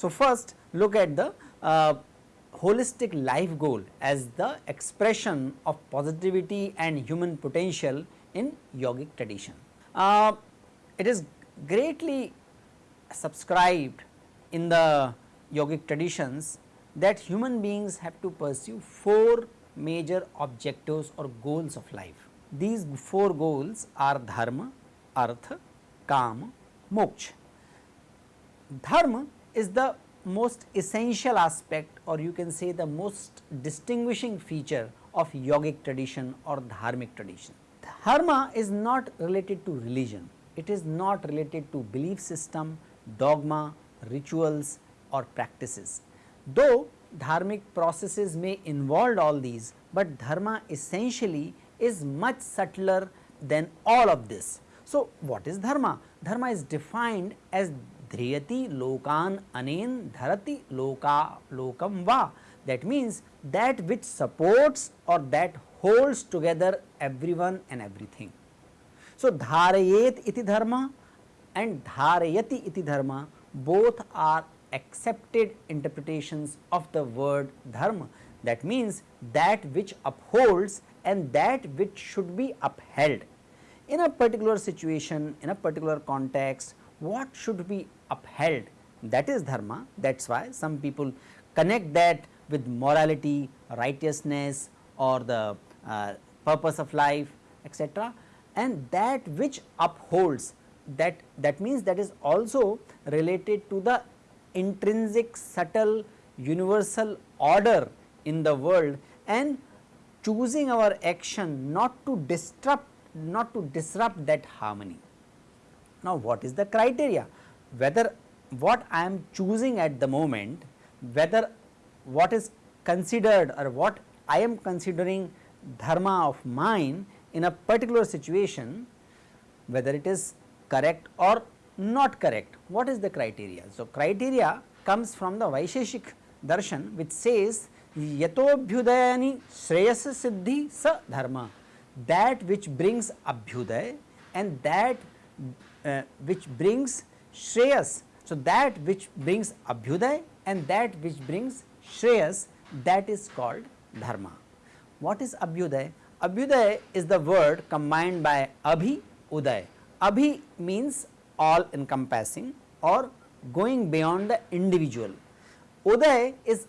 So, first look at the uh, holistic life goal as the expression of positivity and human potential in yogic tradition. Uh, it is greatly subscribed in the yogic traditions that human beings have to pursue four major objectives or goals of life. These four goals are dharma, artha, kama, moksha. Dharma is the most essential aspect or you can say the most distinguishing feature of yogic tradition or dharmic tradition. Dharma is not related to religion, it is not related to belief system, dogma, rituals or practices. Though dharmic processes may involve all these, but dharma essentially is much subtler than all of this. So, what is dharma? Dharma is defined as dhriyati lokan anen dharati loka lokam va that means that which supports or that holds together everyone and everything. So, dharayet iti dharma and dharayati iti dharma both are accepted interpretations of the word dharma that means that which upholds and that which should be upheld. In a particular situation, in a particular context, what should be upheld that is dharma that is why some people connect that with morality, righteousness or the uh, purpose of life etc. and that which upholds that that means that is also related to the intrinsic subtle universal order in the world and choosing our action not to disrupt not to disrupt that harmony. Now, what is the criteria? Whether what I am choosing at the moment, whether what is considered or what I am considering dharma of mine in a particular situation, whether it is correct or not correct, what is the criteria? So, criteria comes from the Vaisheshik darshan which says yatobhyudayani shreyasa siddhi sa dharma that which brings abhyuday and that uh, which brings shreyas. So, that which brings abhyuday and that which brings shreyas that is called dharma. What is abhyuday? Abhyuday is the word combined by abhi, uday. Abhi means all encompassing or going beyond the individual. Uday is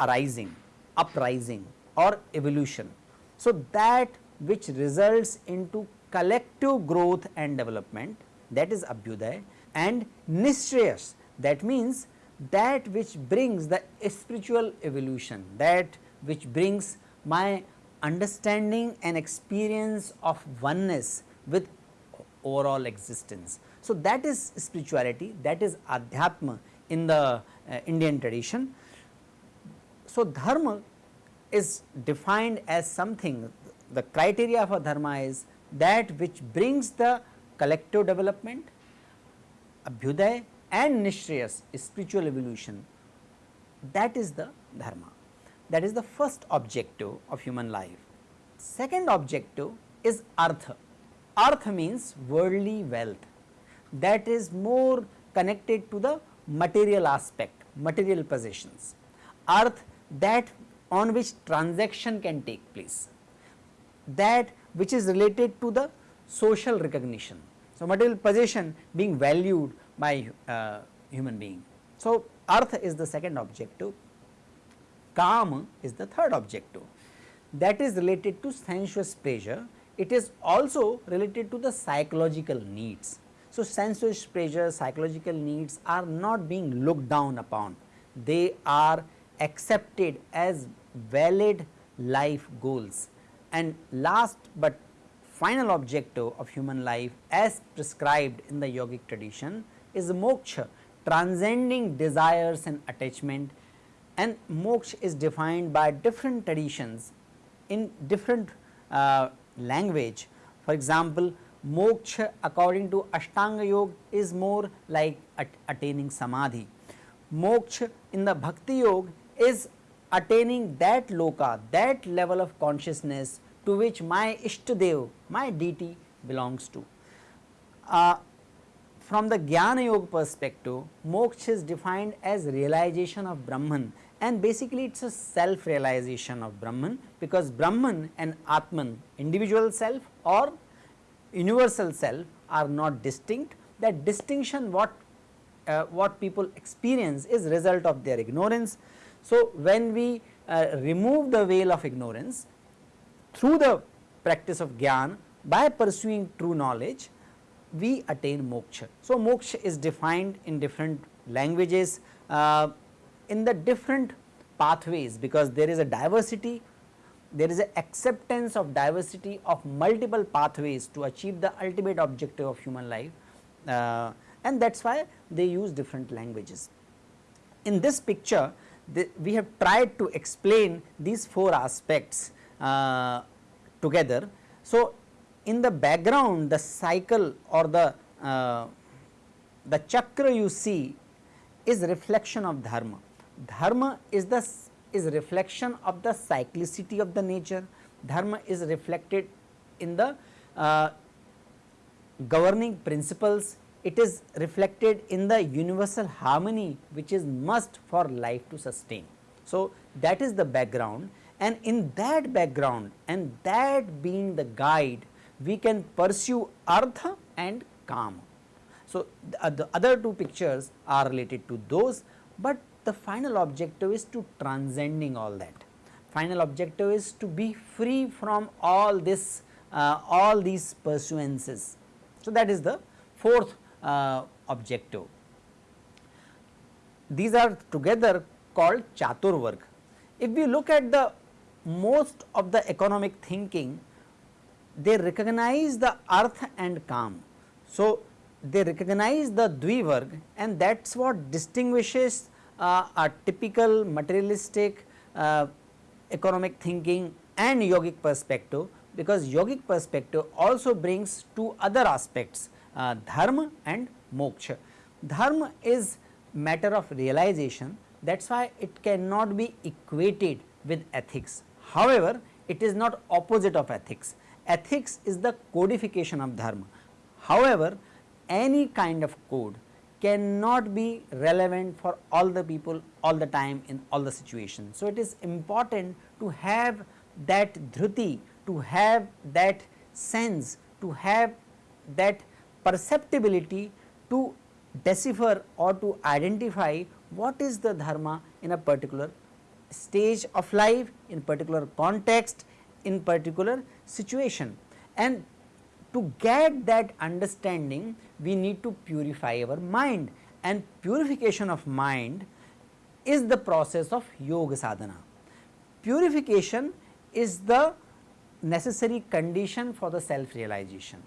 arising, uprising or evolution. So, that which results into collective growth and development that is Abhyuday and Nishreyas that means that which brings the spiritual evolution that which brings my understanding and experience of oneness with overall existence. So, that is spirituality that is adhyatma in the uh, Indian tradition. So, dharma is defined as something the criteria for dharma is that which brings the collective development, abhyuday and nishreyas spiritual evolution that is the dharma that is the first objective of human life. Second objective is artha, artha means worldly wealth that is more connected to the material aspect material possessions, arth that on which transaction can take place that which is related to the social recognition. So, material possession being valued by uh, human being. So, artha is the second objective, kama is the third objective that is related to sensuous pleasure, it is also related to the psychological needs. So, sensuous pleasure, psychological needs are not being looked down upon, they are accepted as valid life goals. And last but final objective of human life as prescribed in the yogic tradition is moksha transcending desires and attachment. And moksha is defined by different traditions in different uh, language. For example, moksha according to Ashtanga yoga is more like at attaining samadhi. moksha in the bhakti yoga is attaining that loka, that level of consciousness to which my Ishtadev, my deity belongs to. Uh, from the Jnana Yoga perspective, moksha is defined as realization of Brahman and basically it is a self realization of Brahman because Brahman and Atman individual self or universal self are not distinct that distinction what uh, what people experience is result of their ignorance. So, when we uh, remove the veil of ignorance through the practice of jnana by pursuing true knowledge we attain moksha. So, moksha is defined in different languages uh, in the different pathways because there is a diversity there is a acceptance of diversity of multiple pathways to achieve the ultimate objective of human life uh, and that is why they use different languages. In this picture the, we have tried to explain these four aspects uh, together. So, in the background the cycle or the uh, the chakra you see is reflection of dharma. Dharma is the is reflection of the cyclicity of the nature, dharma is reflected in the uh, governing principles, it is reflected in the universal harmony which is must for life to sustain. So, that is the background and in that background and that being the guide we can pursue artha and kama. So, the, the other two pictures are related to those, but the final objective is to transcending all that. Final objective is to be free from all this, uh, all these pursuances. So, that is the fourth uh, objective. These are together called Chaturvarg. If we look at the most of the economic thinking, they recognize the arth and kama. So, they recognize the Dvivarg and that is what distinguishes uh, a typical materialistic uh, economic thinking and yogic perspective because yogic perspective also brings two other aspects uh, dharma and moksha. Dharma is matter of realization that is why it cannot be equated with ethics. However, it is not opposite of ethics, ethics is the codification of dharma. However, any kind of code cannot be relevant for all the people all the time in all the situations. So, it is important to have that dhruti, to have that sense, to have that perceptibility to decipher or to identify what is the dharma in a particular stage of life, in particular context, in particular situation. And to get that understanding we need to purify our mind and purification of mind is the process of yoga sadhana. Purification is the necessary condition for the self realization.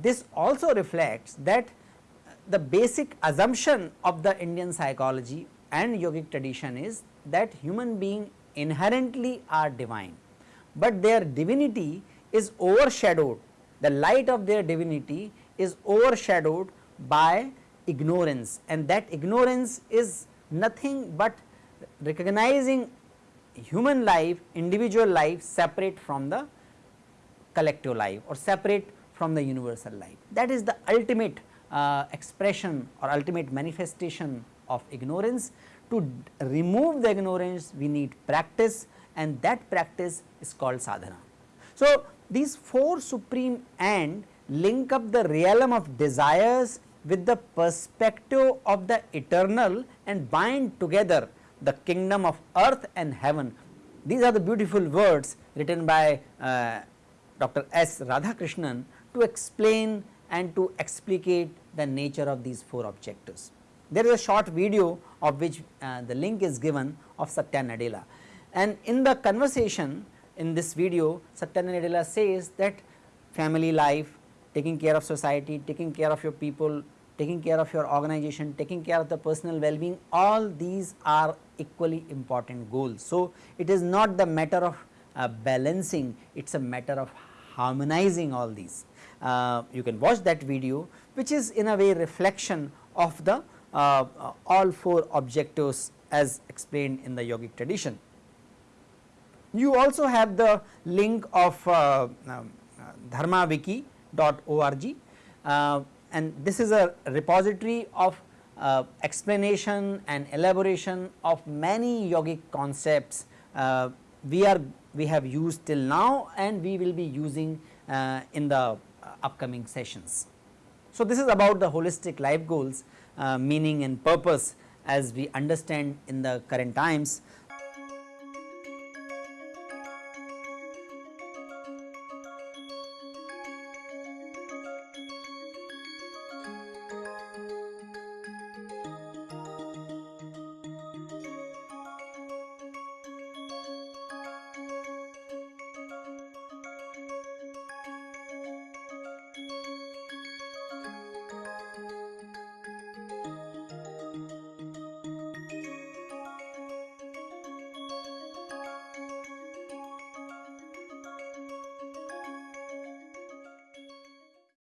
This also reflects that the basic assumption of the Indian psychology and yogic tradition is that human being inherently are divine, but their divinity is overshadowed, the light of their divinity is overshadowed by ignorance and that ignorance is nothing but recognizing human life, individual life separate from the collective life or separate from the universal life. That is the ultimate uh, expression or ultimate manifestation of ignorance. To remove the ignorance we need practice and that practice is called sadhana. So, these four supreme and link up the realm of desires with the perspective of the eternal and bind together the kingdom of earth and heaven. These are the beautiful words written by uh, Dr. S. Radhakrishnan to explain and to explicate the nature of these four objectives. There is a short video of which uh, the link is given of Satya Nadella and in the conversation in this video Satya Nadella says that family life, taking care of society, taking care of your people, taking care of your organization, taking care of the personal well-being all these are equally important goals. So, it is not the matter of uh, balancing, it is a matter of harmonizing all these. Uh, you can watch that video which is in a way reflection of the uh, all four objectives as explained in the yogic tradition. You also have the link of uh, um, dharmawiki.org uh, and this is a repository of uh, explanation and elaboration of many yogic concepts uh, we are we have used till now and we will be using uh, in the uh, upcoming sessions. So, this is about the holistic life goals uh, meaning and purpose as we understand in the current times.